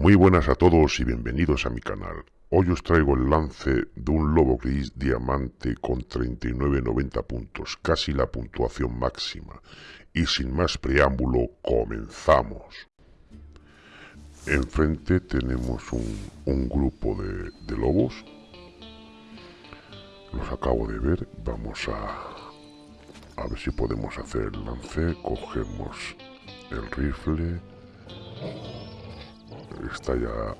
Muy buenas a todos y bienvenidos a mi canal. Hoy os traigo el lance de un lobo gris diamante con 39.90 puntos, casi la puntuación máxima. Y sin más preámbulo, comenzamos. Enfrente tenemos un, grupo de, de lobos. Los acabo de ver. Vamos a, a ver si podemos hacer el lance. Cogemos el rifle está ya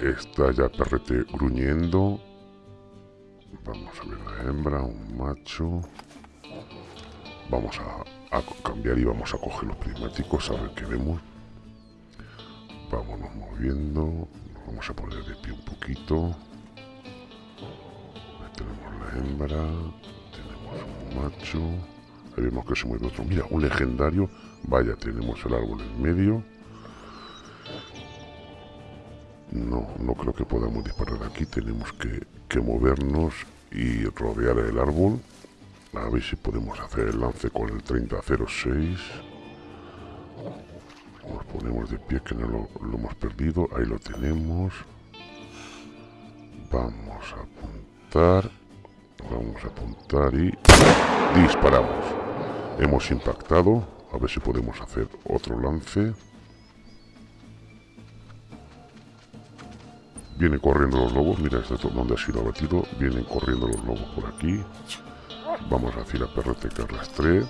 está ya perrete gruñendo. Vamos a ver la hembra un macho. Vamos a, cambiar y vamos a coger los prismáticos a ver qué vemos. Vámonos moviendo vamos a poner de pie un poquito. Tenemos la hembra tenemos un macho. Ahí vemos que se mueve otro. Mira un legendario. Vaya tenemos el árbol en medio no, no creo que podamos disparar aquí. Tenemos que, movernos y rodear el árbol. A ver si podemos hacer el lance con el 3006. Nos ponemos de pie que no lo, lo hemos perdido. Ahí lo tenemos. Vamos a apuntar. Vamos a apuntar y disparamos. Hemos impactado. A ver si podemos hacer otro lance. Vienen corriendo los lobos, mira este donde ha sido abatido. Vienen corriendo los lobos por aquí. Vamos a decir a Perrete que arrastre.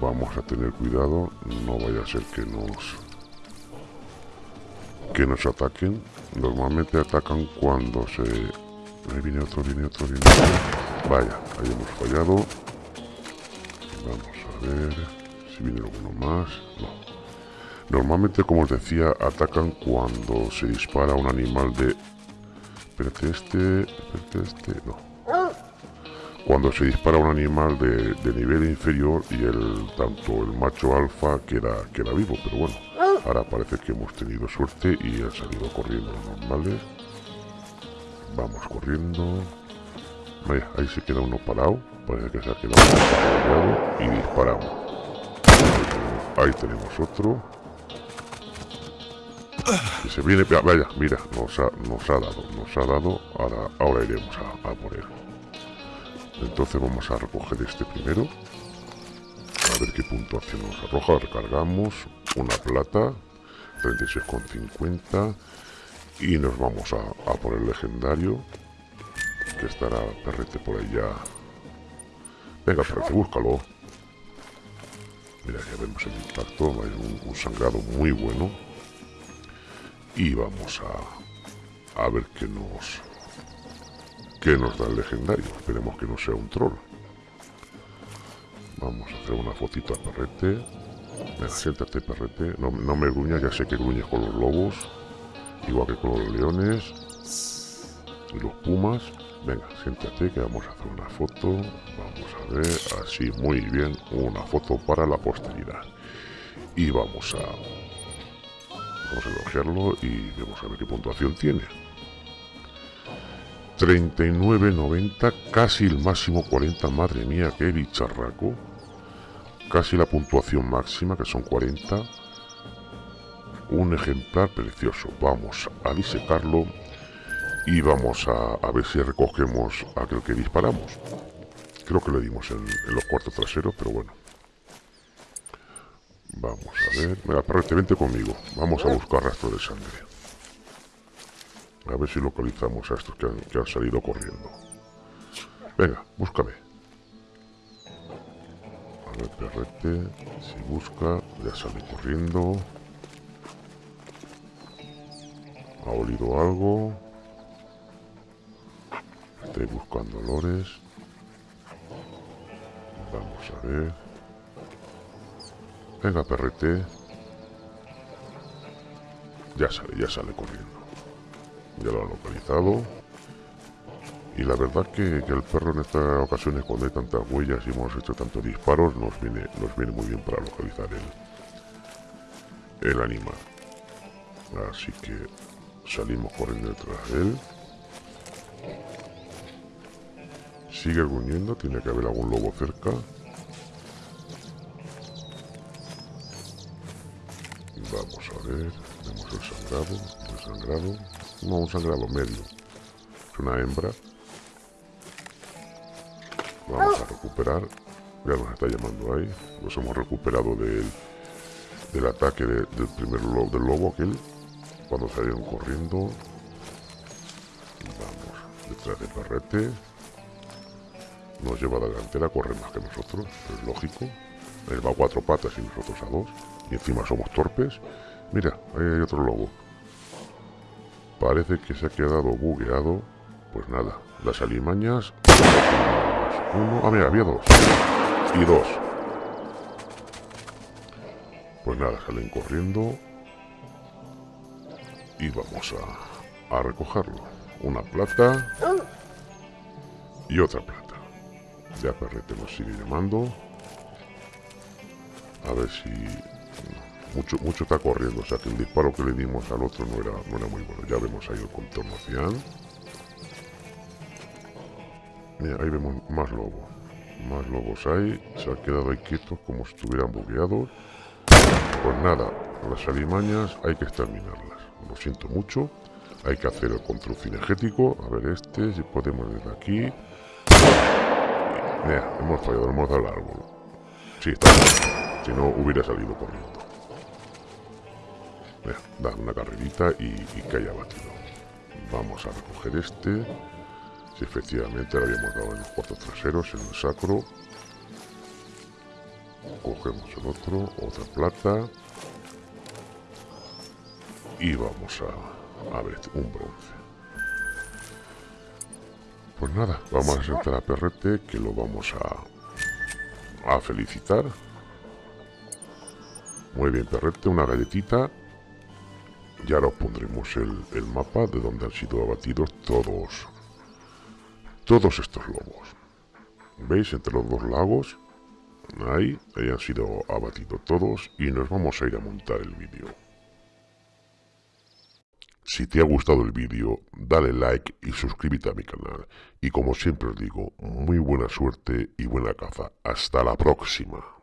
Vamos a tener cuidado, no vaya a ser que nos que nos ataquen. Normalmente atacan cuando se... Ahí viene otro, viene otro, viene. Vaya, ahí hemos fallado. Vamos a ver si viene alguno más. No, Normalmente, como os decía, atacan cuando se dispara un animal de... Espérate, este... Espérate, este... No. Cuando se dispara un animal de, nivel inferior y el tanto el macho alfa queda, queda vivo, pero bueno. Ahora parece que hemos tenido suerte y han salido corriendo los normales. Vamos corriendo. ahí se queda uno parado. Parece que se ha quedado y disparamos. Ahí tenemos otro se viene, vaya, mira, nos ha, nos ha dado, nos ha dado, ahora, ahora iremos a, a por él. Entonces vamos a recoger este primero. A ver qué puntuación nos arroja. Recargamos una plata, 36,50. Y nos vamos a, a por el legendario. Que estará perrete por allá. Venga, perrete, búscalo. Mira, ya vemos el impacto. Hay un sangrado muy bueno y vamos a, a ver qué nos qué nos da el legendario. Esperemos que no sea un troll. Vamos a hacer una fotito a perrete. Venga, siéntate perrete. No, no me gruñas, ya sé que gruñes con los lobos igual que con los leones y los pumas. Venga, siéntate que vamos a hacer una foto. Vamos a ver, así muy bien una foto para la posteridad. Y vamos a Vamos a elogiarlo y vamos a ver qué puntuación tiene. 39.90, casi el máximo 40, madre mía, qué bicharraco. Casi la puntuación máxima, que son 40. Un ejemplar precioso. Vamos a disecarlo y vamos a, ver si recogemos aquel que disparamos. Creo que le dimos en los cuartos traseros, pero bueno. Vamos a ver. Mira, perrete, vente conmigo. Vamos a buscar rastro de sangre. A ver si localizamos a estos que han, salido corriendo. Venga, búscame. A ver, perrete. Si busca, ya sale corriendo. Ha olido algo. Estoy buscando olores. Vamos a ver. Venga, perrete. Ya sale, ya sale corriendo. Ya lo ha localizado. Y la verdad que, el perro en estas ocasiones, cuando hay tantas huellas y hemos hecho tantos disparos, nos viene, nos viene muy bien para localizar el, el animal. Así que salimos corriendo detrás de él. Sigue gruñendo, tiene que haber algún lobo cerca. Ver, el no, un sangrado medio. Es una hembra. Vamos a recuperar. Ya nos está llamando ahí. Nos hemos recuperado del, del ataque del primer lobo, del lobo aquel. Cuando salieron corriendo. Vamos, detrás de Perrete. Nos lleva la delantera, corre más que nosotros, es lógico. Él va a cuatro patas y nosotros a dos. Y encima somos torpes. Mira, ahí hay otro lobo. Parece que se ha quedado bugueado. Pues nada, las alimañas. Uno. Ah, mira, había dos. Y dos. Pues nada, salen corriendo. Y vamos a, a recogerlo. Una plata. Y otra plata. Ya Perrete nos sigue llamando. A ver si... Mucho, mucho está corriendo, o sea que el disparo que le dimos al otro no era, no era muy bueno. Ya vemos ahí el contorno cian. Ahí vemos más lobos. Más lobos hay. Se han quedado ahí quietos como si estuvieran bugueados. Pues nada, las alimañas hay que exterminarlas. Lo siento mucho. Hay que hacer el control cinegético. A ver este, si podemos desde aquí. Hemos fallado, hemos dado el árbol. Sí, está. Si no, hubiera salido corriendo. Mira, da una carrerita y, y que haya batido. Vamos a recoger este. Si efectivamente lo habíamos dado en los cuartos traseros, en el sacro. Cogemos el otro, otra plata. Y vamos a, a ver, un bronce. Pues nada, vamos a sentar a Perrete que lo vamos a, a felicitar. Muy bien, Perrete, una galletita. Y ahora os pondremos el, el mapa de donde han sido abatidos todos, todos estos lobos. ¿Veis? Entre los dos lagos, ahí, ahí han sido abatidos todos y nos vamos a ir a montar el vídeo. Si te ha gustado el vídeo, dale like y suscríbete a mi canal. Y como siempre os digo, muy buena suerte y buena caza. Hasta la próxima.